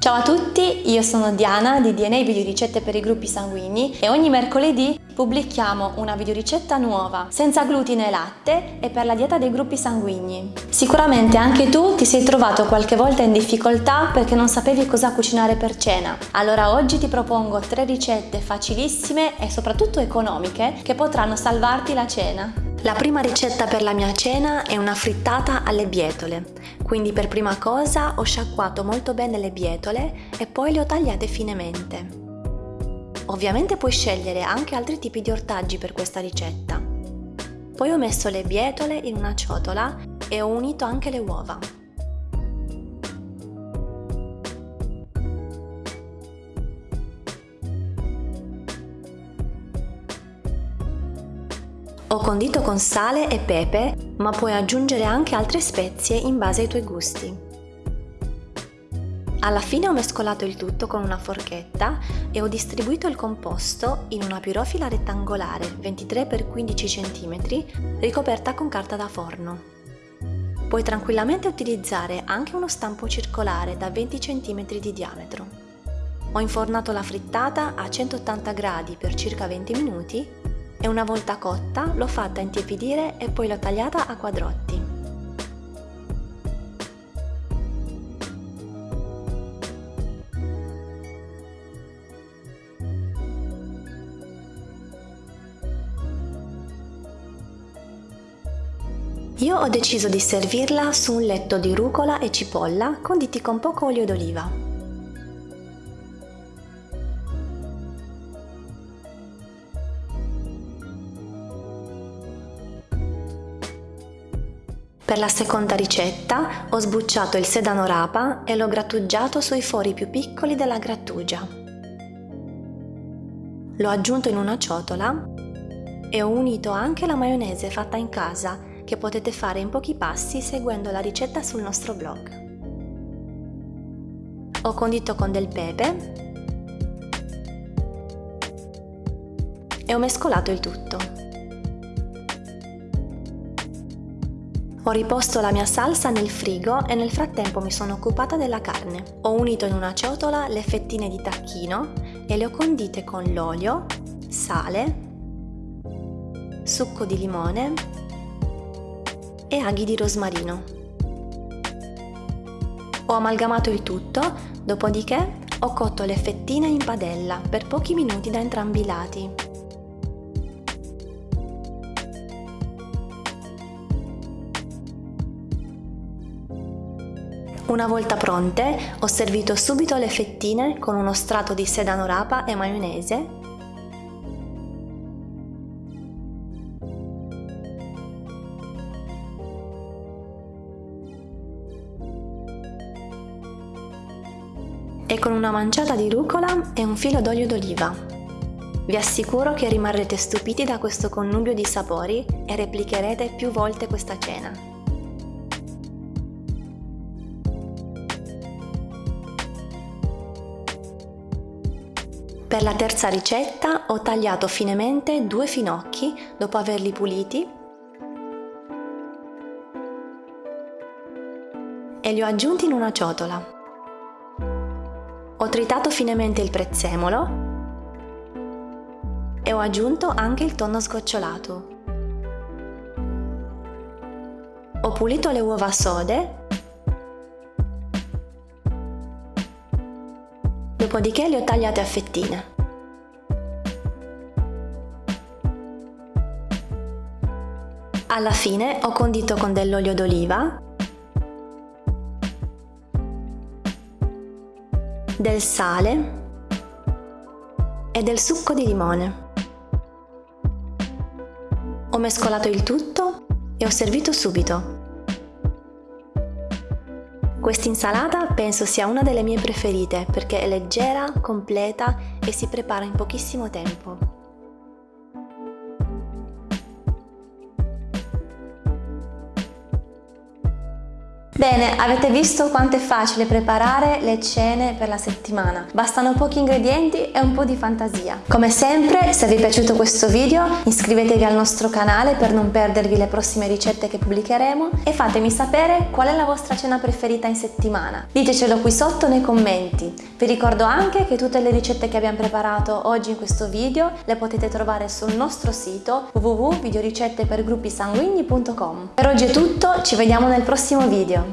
Ciao a tutti, io sono Diana di DNA Videoricette per i gruppi sanguigni e ogni mercoledì pubblichiamo una videoricetta nuova, senza glutine e latte e per la dieta dei gruppi sanguigni. Sicuramente anche tu ti sei trovato qualche volta in difficoltà perché non sapevi cosa cucinare per cena. Allora oggi ti propongo tre ricette facilissime e soprattutto economiche che potranno salvarti la cena. La prima ricetta per la mia cena è una frittata alle bietole, quindi per prima cosa ho sciacquato molto bene le bietole e poi le ho tagliate finemente. Ovviamente puoi scegliere anche altri tipi di ortaggi per questa ricetta. Poi ho messo le bietole in una ciotola e ho unito anche le uova. Ho condito con sale e pepe, ma puoi aggiungere anche altre spezie in base ai tuoi gusti. Alla fine ho mescolato il tutto con una forchetta e ho distribuito il composto in una pirofila rettangolare 23x15 cm ricoperta con carta da forno. Puoi tranquillamente utilizzare anche uno stampo circolare da 20 cm di diametro. Ho infornato la frittata a 180 gradi per circa 20 minuti e una volta cotta l'ho fatta intiepidire e poi l'ho tagliata a quadrotti. Io ho deciso di servirla su un letto di rucola e cipolla conditi con poco olio d'oliva. Per la seconda ricetta ho sbucciato il sedano rapa e l'ho grattugiato sui fori più piccoli della grattugia. L'ho aggiunto in una ciotola e ho unito anche la maionese fatta in casa che potete fare in pochi passi seguendo la ricetta sul nostro blog. Ho condito con del pepe e ho mescolato il tutto. Ho riposto la mia salsa nel frigo e nel frattempo mi sono occupata della carne. Ho unito in una ciotola le fettine di tacchino e le ho condite con l'olio, sale, succo di limone e aghi di rosmarino. Ho amalgamato il tutto, dopodiché ho cotto le fettine in padella per pochi minuti da entrambi i lati. Una volta pronte, ho servito subito le fettine con uno strato di sedano rapa e maionese e con una manciata di rucola e un filo d'olio d'oliva. Vi assicuro che rimarrete stupiti da questo connubio di sapori e replicherete più volte questa cena. Per la terza ricetta ho tagliato finemente due finocchi dopo averli puliti e li ho aggiunti in una ciotola. Ho tritato finemente il prezzemolo e ho aggiunto anche il tonno sgocciolato. Ho pulito le uova sode dopodiché le ho tagliate a fettine. Alla fine ho condito con dell'olio d'oliva, del sale e del succo di limone. Ho mescolato il tutto e ho servito subito. Quest'insalata penso sia una delle mie preferite perché è leggera, completa e si prepara in pochissimo tempo. Bene, avete visto quanto è facile preparare le cene per la settimana. Bastano pochi ingredienti e un po' di fantasia. Come sempre, se vi è piaciuto questo video, iscrivetevi al nostro canale per non perdervi le prossime ricette che pubblicheremo e fatemi sapere qual è la vostra cena preferita in settimana. Ditecelo qui sotto nei commenti. Vi ricordo anche che tutte le ricette che abbiamo preparato oggi in questo video le potete trovare sul nostro sito www.videoricettepergruppisanguigni.com. Per oggi è tutto, ci vediamo nel prossimo video.